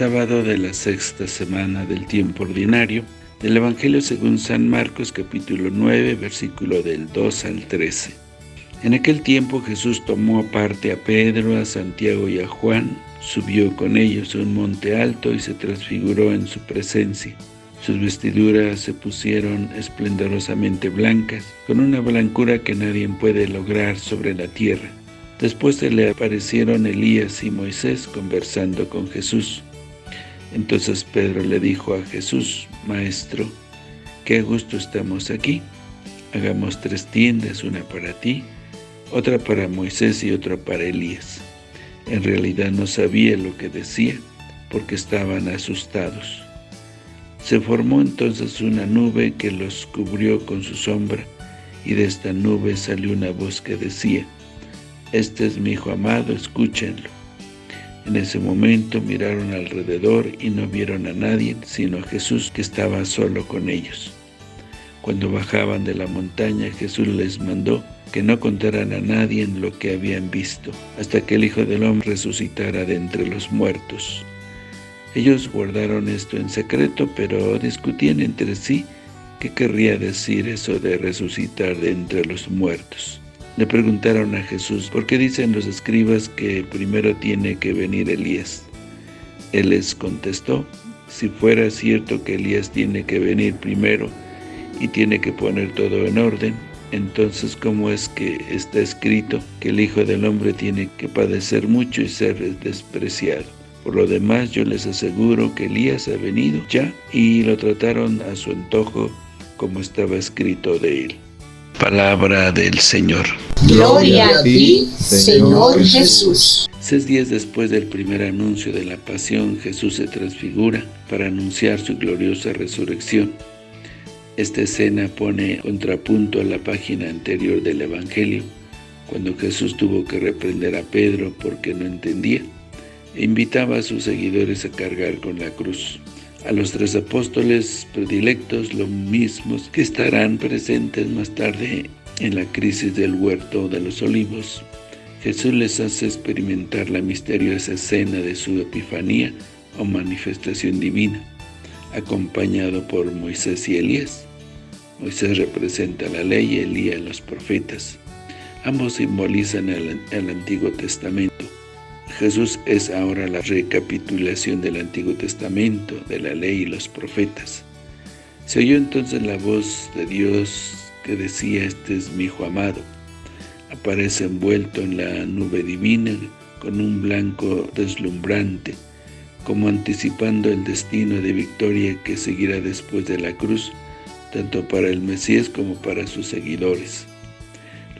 sábado de la sexta semana del tiempo ordinario del Evangelio según San Marcos capítulo 9 versículo del 2 al 13. En aquel tiempo Jesús tomó aparte a Pedro, a Santiago y a Juan, subió con ellos a un monte alto y se transfiguró en su presencia. Sus vestiduras se pusieron esplendorosamente blancas, con una blancura que nadie puede lograr sobre la tierra. Después se le aparecieron Elías y Moisés conversando con Jesús. Entonces Pedro le dijo a Jesús, Maestro, qué gusto estamos aquí. Hagamos tres tiendas, una para ti, otra para Moisés y otra para Elías. En realidad no sabía lo que decía, porque estaban asustados. Se formó entonces una nube que los cubrió con su sombra, y de esta nube salió una voz que decía, Este es mi hijo amado, escúchenlo. En ese momento miraron alrededor y no vieron a nadie, sino a Jesús que estaba solo con ellos. Cuando bajaban de la montaña, Jesús les mandó que no contaran a nadie lo que habían visto, hasta que el Hijo del Hombre resucitara de entre los muertos. Ellos guardaron esto en secreto, pero discutían entre sí qué querría decir eso de resucitar de entre los muertos. Le preguntaron a Jesús, ¿por qué dicen los escribas que primero tiene que venir Elías? Él les contestó, si fuera cierto que Elías tiene que venir primero y tiene que poner todo en orden, entonces ¿cómo es que está escrito que el Hijo del Hombre tiene que padecer mucho y ser despreciado? Por lo demás, yo les aseguro que Elías ha venido ya y lo trataron a su antojo como estaba escrito de él. Palabra del Señor. Gloria a ti, Señor Jesús. Seis días después del primer anuncio de la pasión, Jesús se transfigura para anunciar su gloriosa resurrección. Esta escena pone contrapunto a la página anterior del Evangelio, cuando Jesús tuvo que reprender a Pedro porque no entendía e invitaba a sus seguidores a cargar con la cruz. A los tres apóstoles predilectos, los mismos que estarán presentes más tarde en la crisis del huerto de los olivos, Jesús les hace experimentar la misteriosa escena de su epifanía o manifestación divina, acompañado por Moisés y Elías. Moisés representa la ley y Elías los profetas. Ambos simbolizan el, el Antiguo Testamento. Jesús es ahora la recapitulación del Antiguo Testamento, de la ley y los profetas. Se oyó entonces la voz de Dios que decía, este es mi Hijo amado. Aparece envuelto en la nube divina con un blanco deslumbrante, como anticipando el destino de victoria que seguirá después de la cruz, tanto para el Mesías como para sus seguidores.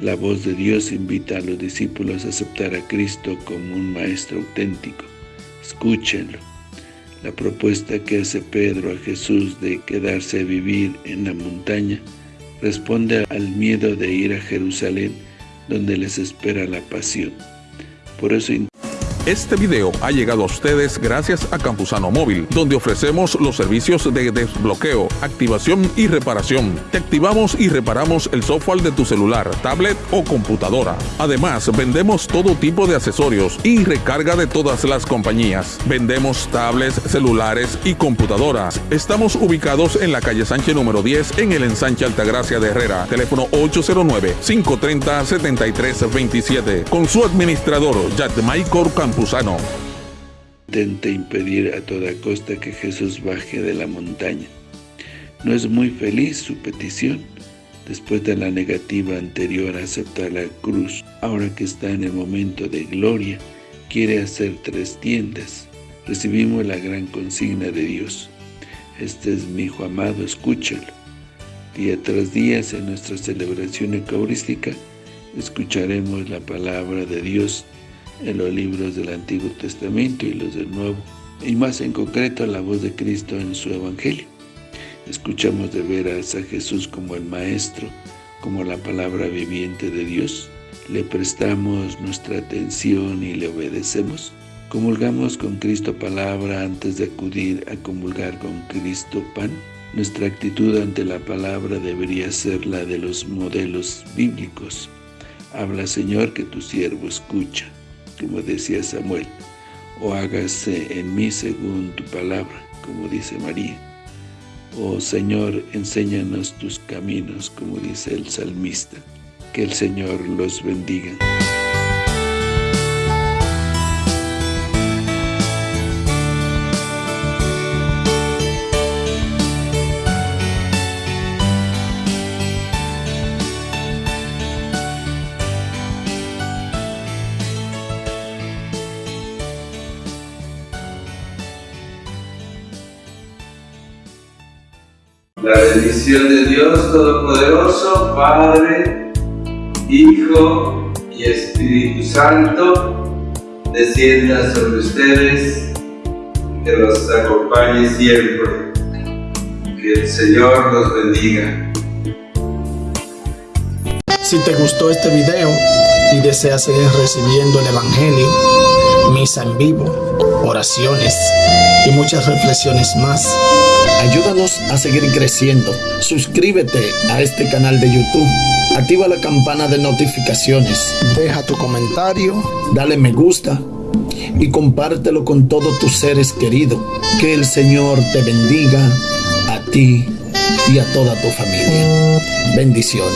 La voz de Dios invita a los discípulos a aceptar a Cristo como un Maestro auténtico. Escúchenlo. La propuesta que hace Pedro a Jesús de quedarse a vivir en la montaña responde al miedo de ir a Jerusalén, donde les espera la pasión. Por eso este video ha llegado a ustedes gracias a Campusano Móvil, donde ofrecemos los servicios de desbloqueo, activación y reparación. Te activamos y reparamos el software de tu celular, tablet o computadora. Además, vendemos todo tipo de accesorios y recarga de todas las compañías. Vendemos tablets, celulares y computadoras. Estamos ubicados en la calle Sánchez número 10 en el ensanche Altagracia de Herrera. Teléfono 809-530-7327. Con su administrador, Maicor Campusano. Intenta impedir a toda costa que Jesús baje de la montaña. No es muy feliz su petición, después de la negativa anterior a aceptar la cruz. Ahora que está en el momento de gloria, quiere hacer tres tiendas. Recibimos la gran consigna de Dios. Este es mi Hijo amado, escúchalo. Día tras día en nuestra celebración eucarística, escucharemos la palabra de Dios en los libros del Antiguo Testamento y los del Nuevo, y más en concreto la voz de Cristo en su Evangelio. Escuchamos de veras a Jesús como el Maestro, como la palabra viviente de Dios. Le prestamos nuestra atención y le obedecemos. Comulgamos con Cristo palabra antes de acudir a comulgar con Cristo pan. Nuestra actitud ante la palabra debería ser la de los modelos bíblicos. Habla, Señor, que tu siervo escucha como decía Samuel. o hágase en mí según tu palabra, como dice María. Oh Señor, enséñanos tus caminos, como dice el salmista. Que el Señor los bendiga. La bendición de Dios Todopoderoso, Padre, Hijo y Espíritu Santo, descienda sobre ustedes, que los acompañe siempre. Que el Señor los bendiga. Si te gustó este video y deseas seguir recibiendo el Evangelio, misa en vivo, oraciones y muchas reflexiones más, Ayúdanos a seguir creciendo. Suscríbete a este canal de YouTube. Activa la campana de notificaciones. Deja tu comentario. Dale me gusta. Y compártelo con todos tus seres queridos. Que el Señor te bendiga a ti y a toda tu familia. Bendiciones.